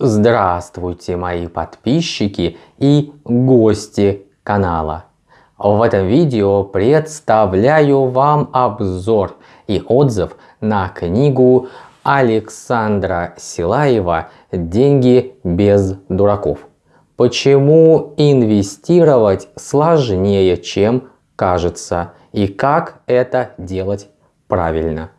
Здравствуйте, мои подписчики и гости канала. В этом видео представляю вам обзор и отзыв на книгу Александра Силаева «Деньги без дураков». Почему инвестировать сложнее, чем кажется, и как это делать правильно.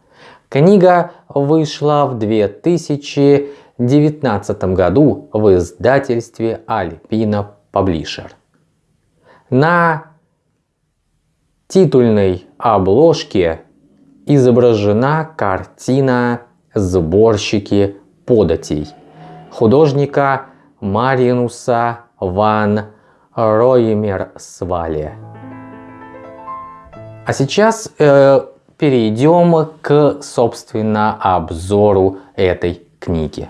Книга вышла в 2000 2019 году в издательстве Альпина Паблишер. На титульной обложке изображена картина «Сборщики податей» художника Маринуса ван Роймер Свале. А сейчас э, перейдем к, собственно, обзору этой книги.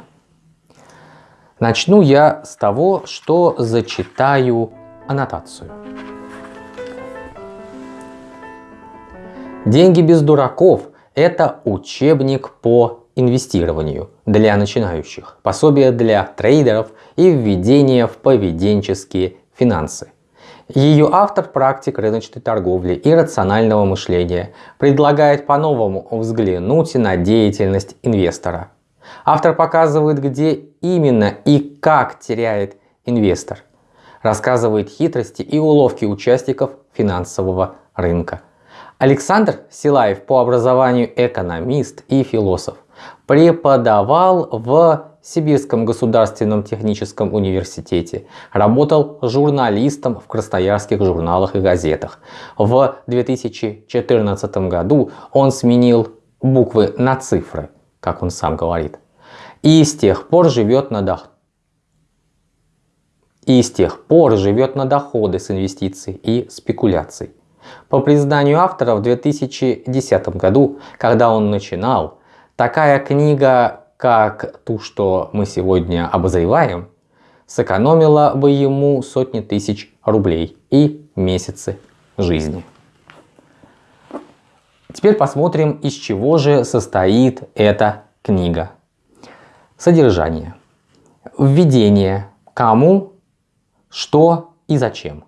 Начну я с того, что зачитаю аннотацию. Деньги без дураков – это учебник по инвестированию для начинающих, пособие для трейдеров и введение в поведенческие финансы. Ее автор – практик рыночной торговли и рационального мышления, предлагает по-новому взглянуть на деятельность инвестора – Автор показывает, где именно и как теряет инвестор. Рассказывает хитрости и уловки участников финансового рынка. Александр Силаев по образованию экономист и философ. Преподавал в Сибирском государственном техническом университете. Работал журналистом в красноярских журналах и газетах. В 2014 году он сменил буквы на цифры как он сам говорит. И с тех пор живет на доход. И с тех пор живет на доходы с инвестиций и спекуляций. По признанию автора в 2010 году, когда он начинал, такая книга, как ту, что мы сегодня обозреваем, сэкономила бы ему сотни тысяч рублей и месяцы жизни. Теперь посмотрим, из чего же состоит эта книга. Содержание. Введение. Кому, что и зачем.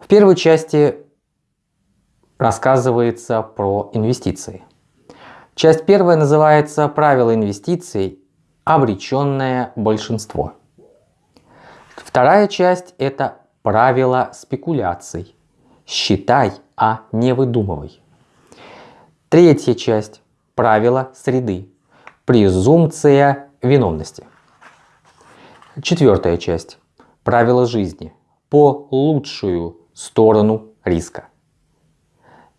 В первой части рассказывается про инвестиции. Часть первая называется «Правила инвестиций. Обреченное большинство». Вторая часть – это «Правила спекуляций. Считай, а не выдумывай». Третья часть. Правила среды. Презумпция виновности. Четвертая часть. Правила жизни. По лучшую сторону риска.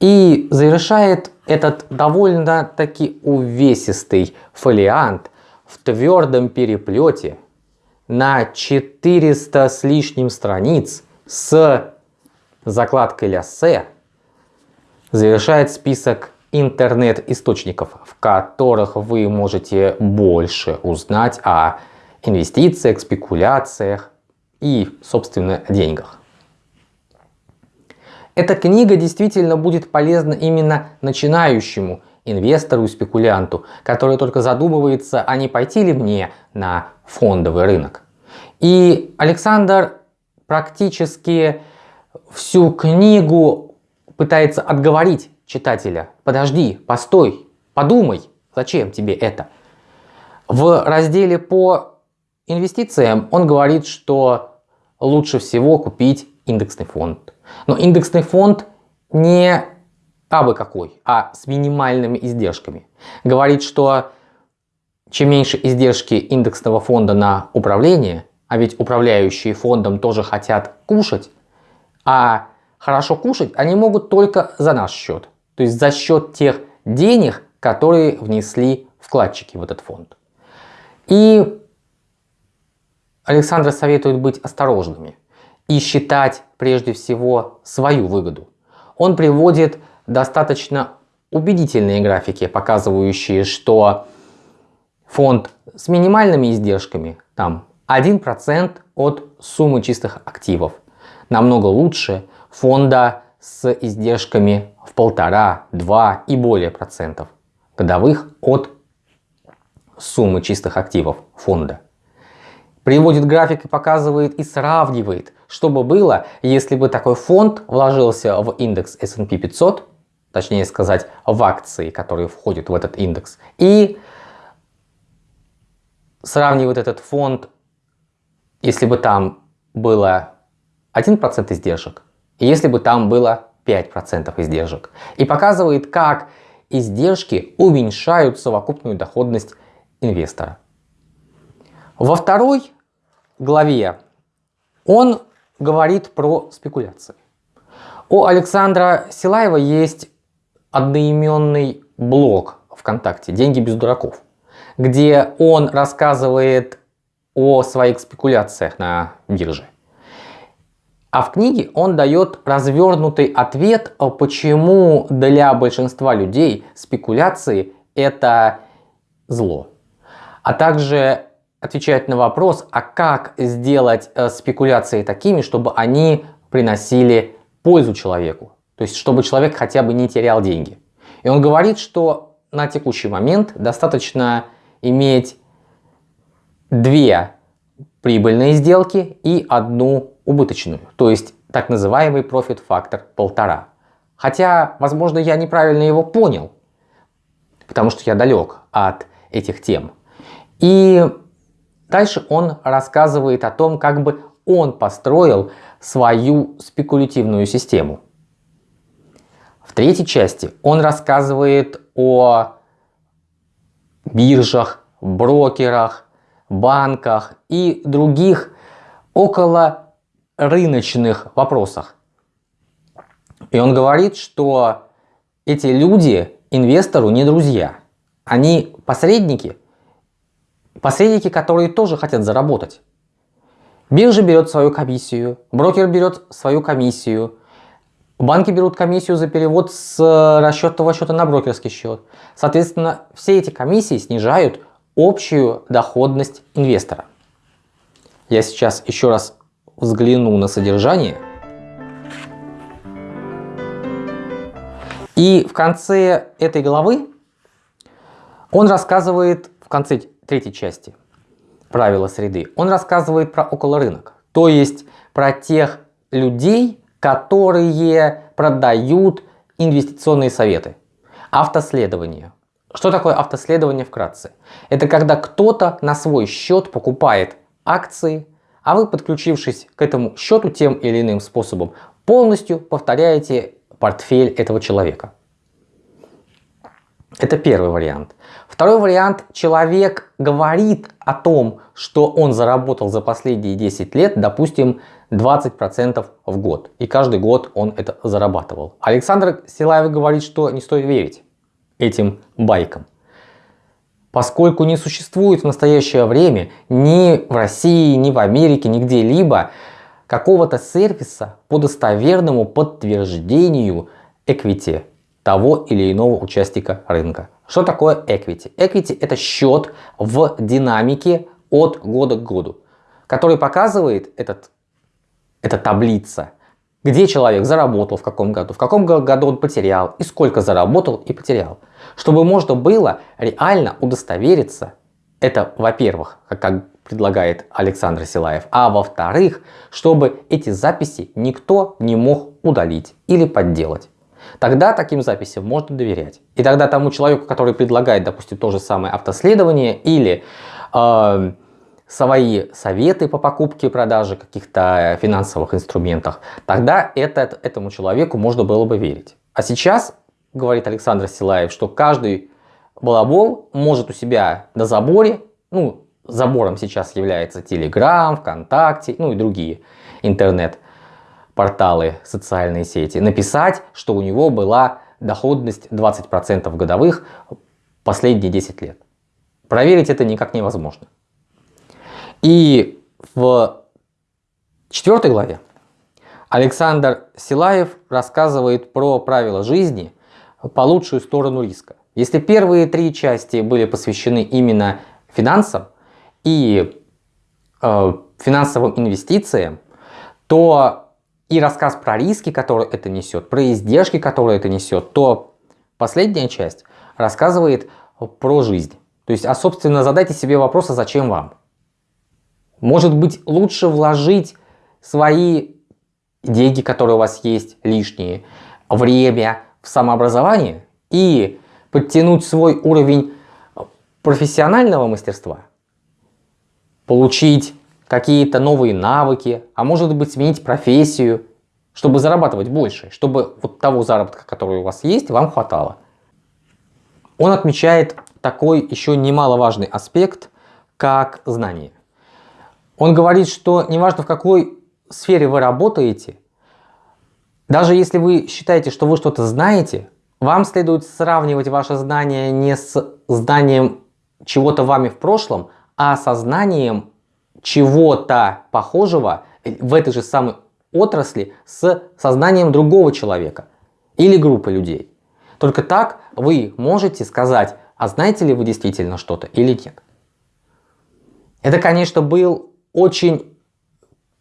И завершает этот довольно-таки увесистый фолиант в твердом переплете на 400 с лишним страниц с закладкой ляссе завершает список интернет-источников, в которых вы можете больше узнать о инвестициях, спекуляциях и, собственно, деньгах. Эта книга действительно будет полезна именно начинающему инвестору и спекулянту, который только задумывается, а не пойти ли мне на фондовый рынок. И Александр практически всю книгу пытается отговорить читателя, подожди, постой, подумай, зачем тебе это? В разделе по инвестициям он говорит, что лучше всего купить индексный фонд. Но индексный фонд не абы какой, а с минимальными издержками. Говорит, что чем меньше издержки индексного фонда на управление, а ведь управляющие фондом тоже хотят кушать, а хорошо кушать они могут только за наш счет. То есть за счет тех денег, которые внесли вкладчики в этот фонд. И Александр советует быть осторожными и считать прежде всего свою выгоду. Он приводит достаточно убедительные графики, показывающие, что фонд с минимальными издержками, там 1% от суммы чистых активов, намного лучше фонда с издержками в полтора, два и более процентов годовых от суммы чистых активов фонда. приводит график и показывает и сравнивает, что бы было, если бы такой фонд вложился в индекс S&P 500, точнее сказать, в акции, которые входят в этот индекс, и сравнивает этот фонд, если бы там было 1% издержек, если бы там было 5% издержек. И показывает, как издержки уменьшают совокупную доходность инвестора. Во второй главе он говорит про спекуляции. У Александра Силаева есть одноименный блог ВКонтакте «Деньги без дураков», где он рассказывает о своих спекуляциях на бирже. А в книге он дает развернутый ответ, почему для большинства людей спекуляции это зло. А также отвечает на вопрос, а как сделать э, спекуляции такими, чтобы они приносили пользу человеку. То есть, чтобы человек хотя бы не терял деньги. И он говорит, что на текущий момент достаточно иметь две прибыльные сделки и одну убыточную. То есть, так называемый профит фактор полтора. Хотя, возможно, я неправильно его понял, потому что я далек от этих тем. И дальше он рассказывает о том, как бы он построил свою спекулятивную систему. В третьей части он рассказывает о биржах, брокерах, банках и других около рыночных вопросах. И он говорит, что эти люди инвестору не друзья. Они посредники, посредники, которые тоже хотят заработать. Биржа берет свою комиссию, брокер берет свою комиссию, банки берут комиссию за перевод с расчетного счета на брокерский счет. Соответственно, все эти комиссии снижают общую доходность инвестора. Я сейчас еще раз взгляну на содержание. И в конце этой главы он рассказывает, в конце третьей части, правила среды, он рассказывает про околорынок. То есть про тех людей, которые продают инвестиционные советы. Автоследование. Что такое автоследование вкратце? Это когда кто-то на свой счет покупает акции, а вы, подключившись к этому счету тем или иным способом, полностью повторяете портфель этого человека. Это первый вариант. Второй вариант. Человек говорит о том, что он заработал за последние 10 лет, допустим, 20% в год. И каждый год он это зарабатывал. Александр Силаев говорит, что не стоит верить этим байкам. Поскольку не существует в настоящее время ни в России, ни в Америке, ни где-либо какого-то сервиса по достоверному подтверждению equity того или иного участника рынка. Что такое equity? Equity это счет в динамике от года к году, который показывает этот, эта таблица, где человек заработал в каком году, в каком году он потерял и сколько заработал и потерял. Чтобы можно было реально удостовериться, это во-первых, как предлагает Александр Силаев, а во-вторых, чтобы эти записи никто не мог удалить или подделать. Тогда таким записям можно доверять. И тогда тому человеку, который предлагает, допустим, то же самое автоследование или э, свои советы по покупке и продаже каких-то финансовых инструментов, тогда этот, этому человеку можно было бы верить. А сейчас, говорит Александр Силаев, что каждый балабол может у себя на заборе, ну, забором сейчас является Telegram, ВКонтакте, ну и другие интернет порталы, социальные сети, написать, что у него была доходность 20% годовых последние 10 лет. Проверить это никак невозможно. И в четвертой главе Александр Силаев рассказывает про правила жизни по лучшую сторону риска. Если первые три части были посвящены именно финансам и э, финансовым инвестициям, то и рассказ про риски, которые это несет, про издержки, которые это несет, то последняя часть рассказывает про жизнь. То есть, а собственно, задайте себе вопрос, а зачем вам? Может быть лучше вложить свои деньги, которые у вас есть лишние, время в самообразование и подтянуть свой уровень профессионального мастерства, получить какие-то новые навыки, а может быть сменить профессию, чтобы зарабатывать больше, чтобы вот того заработка, который у вас есть, вам хватало. Он отмечает такой еще немаловажный аспект, как знание. Он говорит, что неважно в какой сфере вы работаете, даже если вы считаете, что вы что-то знаете, вам следует сравнивать ваше знание не с знанием чего-то вами в прошлом, а со знанием чего-то похожего в этой же самой отрасли с сознанием другого человека или группы людей. Только так вы можете сказать, а знаете ли вы действительно что-то или нет. Это, конечно, был очень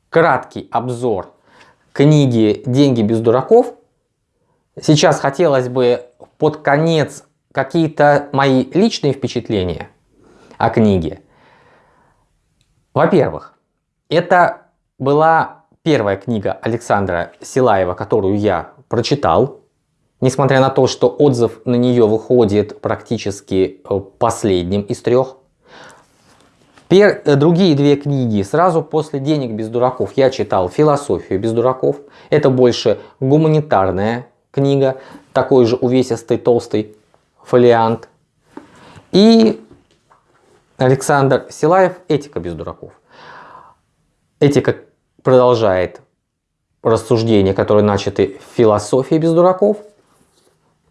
краткий обзор книги «Деньги без дураков». Сейчас хотелось бы под конец какие-то мои личные впечатления о книге. Во-первых, это была первая книга Александра Силаева, которую я прочитал. Несмотря на то, что отзыв на нее выходит практически э, последним из трех. Пер... Э, другие две книги сразу после «Денег без дураков» я читал «Философию без дураков». Это больше гуманитарная книга, такой же увесистый толстый фолиант. И Александр Силаев «Этика без дураков». Этика продолжает рассуждения, которые начаты в «Философии без дураков».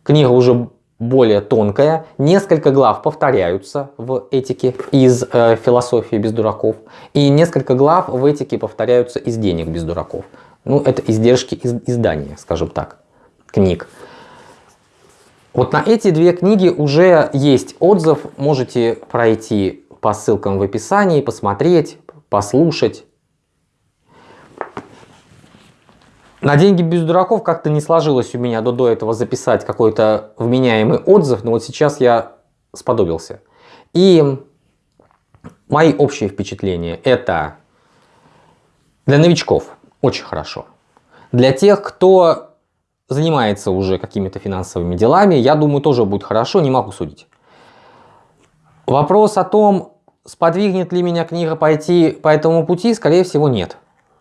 Книга уже более тонкая. Несколько глав повторяются в этике из э, философии без дураков. И несколько глав в этике повторяются из денег без дураков. Ну, это издержки из издания, скажем так, книг. Вот на эти две книги уже есть отзыв. Можете пройти по ссылкам в описании, посмотреть, послушать. На деньги без дураков как-то не сложилось у меня до, до этого записать какой-то вменяемый отзыв, но вот сейчас я сподобился. И мои общие впечатления это для новичков очень хорошо. Для тех, кто занимается уже какими-то финансовыми делами, я думаю, тоже будет хорошо, не могу судить. Вопрос о том, сподвигнет ли меня книга пойти по этому пути, скорее всего нет.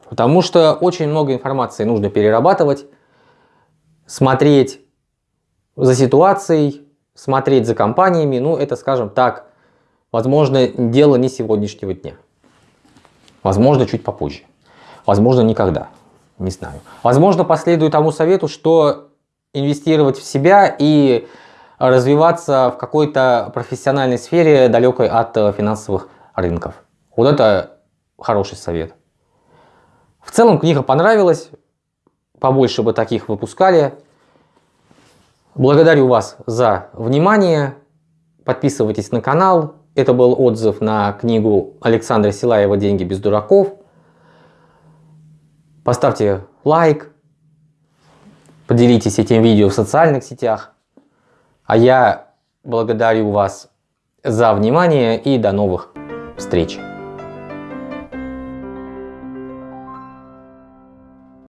Потому что очень много информации нужно перерабатывать, смотреть за ситуацией, смотреть за компаниями. Ну, это, скажем так, возможно, дело не сегодняшнего дня. Возможно, чуть попозже. Возможно, никогда. Не знаю. Возможно, последую тому совету, что инвестировать в себя и развиваться в какой-то профессиональной сфере, далекой от финансовых рынков. Вот это хороший совет. В целом книга понравилась, побольше бы таких выпускали. Благодарю вас за внимание, подписывайтесь на канал. Это был отзыв на книгу Александра Силаева «Деньги без дураков». Поставьте лайк, поделитесь этим видео в социальных сетях. А я благодарю вас за внимание и до новых встреч.